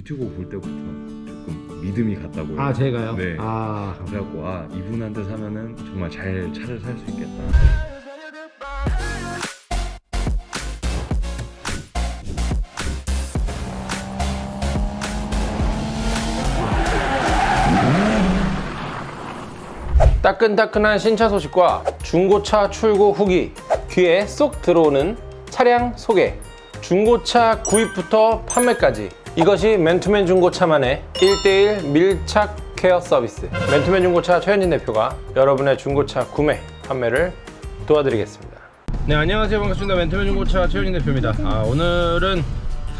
유튜브 볼 때부터 조금 믿음이 갔다고요. 아 제가요? 네. 아 그래갖고 아 이분한테 사면은 정말 잘 차를 살 수 있겠다. 따끈따끈한 신차 소식과 중고차 출고 후기 귀에 쏙 들어오는 차량 소개 중고차 구입부터 판매까지 이것이 맨투맨 중고차만의 1대1 밀착 케어 서비스. 맨투맨 중고차 최현진 대표가 여러분의 중고차 구매 판매를 도와드리겠습니다. 네 안녕하세요. 반갑습니다. 맨투맨 중고차 최현진 대표입니다. 아, 오늘은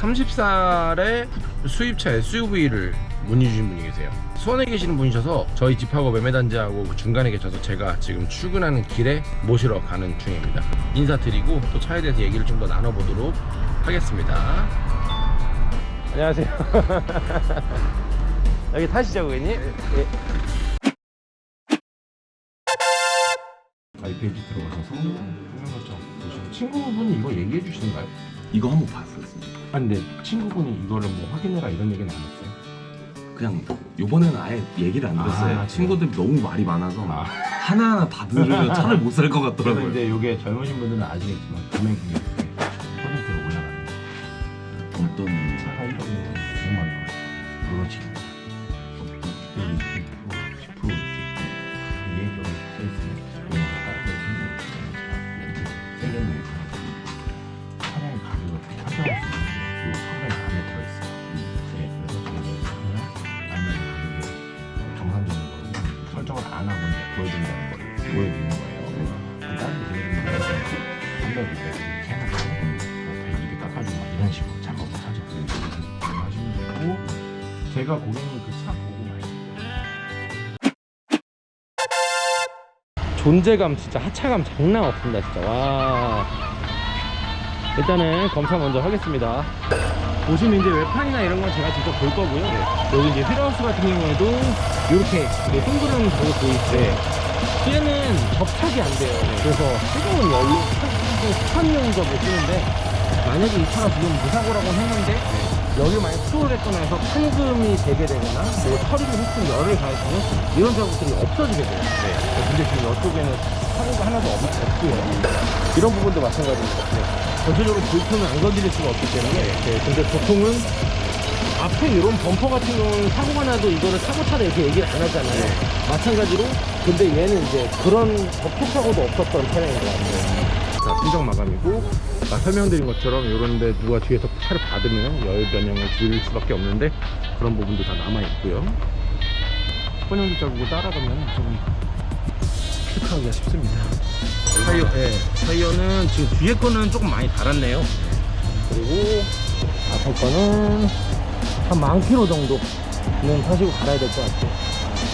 30살의 수입차 SUV를 문의 주신 분이 계세요. 수원에 계시는 분이셔서 저희 집하고 매매단지하고 그 중간에 계셔서 제가 지금 출근하는 길에 모시러 가는 중입니다. 인사드리고 또 차에 대해서 얘기를 좀 더 나눠보도록 하겠습니다 안녕하세요 여기 타시죠 고객님 예. 가입 페이지 들어가서 성능 설정 보시면 친구분이 이거 얘기해 주시는가요? 이거 한번 봤었어요. 아 근데 친구분이 이거를 뭐 확인해라 이런 얘기는 안 했어요 그냥 요번에는 아예 얘기를 안 들었어요. 아, 친구들이 너무 말이 많아서 아. 하나하나 다 들으면 차를 못 살 것 같더라고요. 이제 이게 젊으신 분들은 아시겠지만 금액이 보여드린다는 걸 보여드리는 거예요 해놓고 뭐 100, 200 깎아주고 막 이런 식으로 작업을 하죠 하시면 되고 제가 고객님 그차 보고 말씀 존재감 진짜 하차감 장난 없습니다 진짜. 와. 일단은 검사 먼저 하겠습니다. 보시면 이제 외판이나 이런 건 제가 직접 볼 거고요. 여기 이제 휠하우스 같은 경우에도 이렇게 동그란 저거 보일 때 얘는 접착이 안 돼요. 그래서 뜨거운 열로 스판용접을 쓰는데 만약에 이 차가 지금 무사고라고 했는데 여기 만약 수월을 했거나 해서 판금이 되게 되거나 뭐 처리를 했으면 열을 가해서는 이런 작업들이 없어지게 돼요. 근데 지금 이쪽에는 사고가 하나도 없, 없고요. 이런 부분도 마찬가지입니다. 전체적으로 불편을 안 건드릴 수가 없기 때문에 네, 근데 보통은 앞에 이런 범퍼 같은 경우는 사고가 나도 이거를 사고차다 이렇게 얘기를 안 하잖아요. 마찬가지로 근데 얘는 이제 그런 접촉사고도 없었던 차량인 것 같아요. 자, 순정 마감이고 아까 설명드린 것처럼 이런데 누가 뒤에서 차를 받으면 열 변형을 줄 수밖에 없는데 그런 부분도 다 남아 있고요. 혼용기 자국을 따라가면 좀 체크하기가 쉽습니다. 타이어, 예, 타이어는 지금 뒤에 거는 조금 많이 달았네요. 그리고 앞에 거는 한 만 킬로 정도는 타시고 갈아야 될 것 같아요.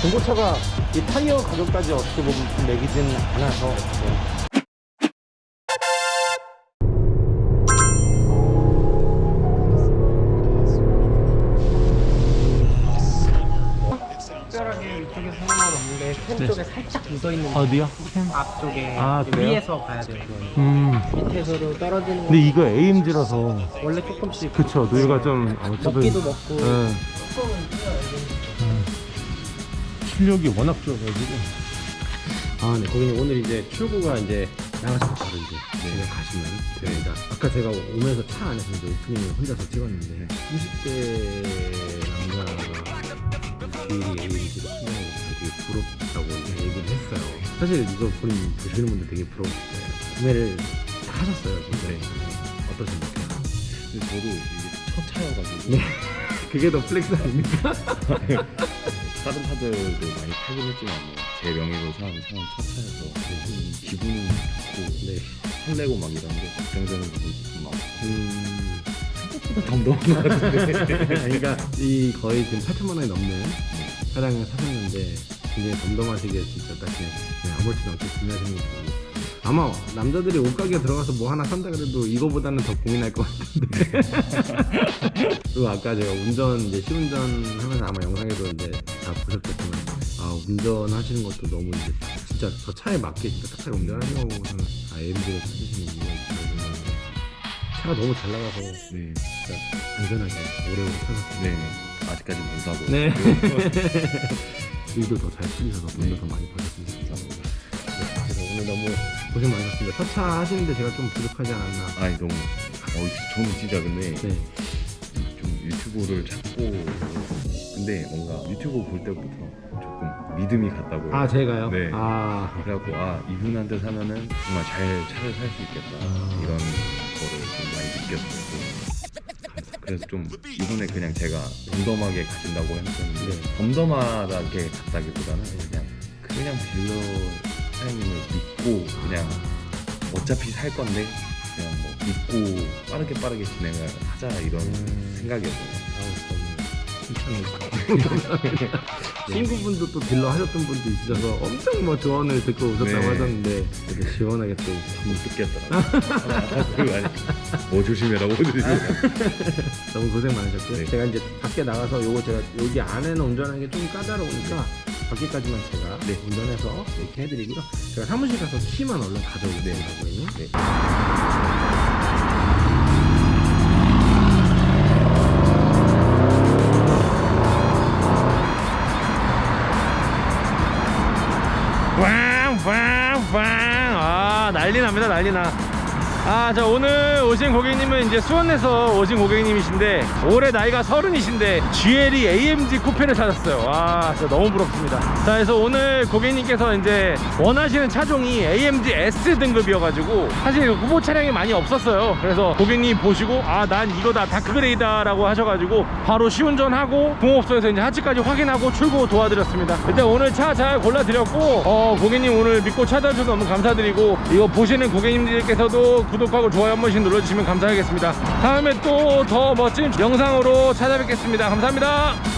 중고차가 이 타이어 가격까지 어떻게 보면 좀 매기진 않아서 없는데 펜 쪽에 살짝 묻어있는 거 어디요? 앞쪽에 아, 그래요? 위에서 가야 돼요. 음 밑에서도 떨어지는 거 근데 이거 AMG라서 원래 조금씩 그쵸 누유가 좀 아무튼 먹기도 먹고 예. 음. 출력이 워낙 좋아가지고 아, 네. 고객님 오늘 이제 출구가 이제 나가서 바로 이제 집에 가시면 됩니다. 아까 제가 오면서 차 안에서 이제 오프닝을 혼자서 찍었는데 30대 남자가 뒤에 AMG로 신경을 되게 부럽다고 이제 얘기를 했어요. 사실 이거 본인 보시는 분들 되게 거예요. 구매를 다 하셨어요, 진짜. 어떠십니까? 근데 저도 이게 첫 차여가지고 네. 그게 더 flex 아닙니까? 다른 차들도 많이 타긴 했지만 뭐 제 명의로 산, 산첫 차여서 좀 기분은 좋고 네. 설레고 막 이런 게 걱정되는 부분이 좀 많고 음. 덤덤한 것 같은데 그러니까 이 거의 지금 8천만 원이 넘는 차량을 사셨는데 굉장히 덤덤하시게 진짜 딱 그냥 그냥 아무렇지도 않게 구매하시는 거 보고 아마 남자들이 옷가게 들어가서 뭐 하나 산다 그래도 이거보다는 더 고민할 것 같은데 그리고 아까 제가 운전 이제 시운전 하면서 아마 영상에도 이제 다 보셨겠지만 아 운전하시는 것도 너무 이제 진짜 저 차에 맞게 진짜 딱딱 운전하려고 저는 아 AMG를 찾으시는 이유가 생각하는데 차가 너무 잘 나가서 네. 진짜 안전하게 오래오래 타셨습니다. 네. 아직까지 못 사고. 네. 네. 일도 더 잘 풀리셔서 돈도 네. 더 많이 버셨습니다. 감사합니다. 네, 그래서 오늘 너무 고생 많으셨습니다. 첫 차 하시는데 제가 좀 부족하지 않았나. 아이 너무. 어, 저는 진짜 근데 네. 좀 유튜브를 찾고 근데 뭔가 유튜브 볼 때부터 조금 믿음이 갔다고요. 아 제가요? 네. 아 그래갖고 아 이분한테 사면은 정말 잘 차를 살 수 있겠다 아. 이런 거를 좀 많이 느꼈어요. 그래서 좀 이번에 그냥 제가 덤덤하게 가진다고 했었는데 네. 덤덤하게 갔다기보다는 그냥 그냥 딜러 사장님을 믿고 그냥 어차피 살 건데 그냥 뭐 믿고 빠르게 빠르게 진행을 하자 이런 음. 생각이었어요. 칭찬해. 친구분도 또 딜러 하셨던 분도 있으셔서 엄청 뭐 조언을 듣고 오셨다고 네. 하셨는데 그래도 시원하게 또못 듣겠더라고요. 뭐 조심해라고 조심해라. 너무 고생 많으셨고요. 네. 제가 이제 밖에 나가서 요거 제가 여기 안에는 운전하는 게 좀 까다로우니까 밖에까지만 제가 네. 운전해서 이렇게 해드리고요. 제가 사무실 가서 키만 얼른 가져오겠습니다. 네. 난리 납니다 난리 나. 아, 자 오늘 오신 고객님은 이제 수원에서 오신 고객님이신데 올해 나이가 서른이신데 GLE AMG 쿠페를 찾았어요. 와, 진짜 너무 부럽습니다. 자, 그래서 오늘 고객님께서 이제 원하시는 차종이 AMG S 등급이어가지고 사실 후보 차량이 많이 없었어요. 그래서 고객님 보시고 아, 난 이거다 다크그레이다 라고 하셔가지고 바로 시운전하고 공업소에서 이제 하치까지 확인하고 출고 도와드렸습니다. 일단 오늘 차 잘 골라드렸고 어, 고객님 오늘 믿고 찾아주셔서 너무 감사드리고 이거 보시는 고객님들께서도 구독하고 좋아요 한 번씩 눌러주시면 감사하겠습니다. 다음에 또 더 멋진 영상으로 찾아뵙겠습니다. 감사합니다.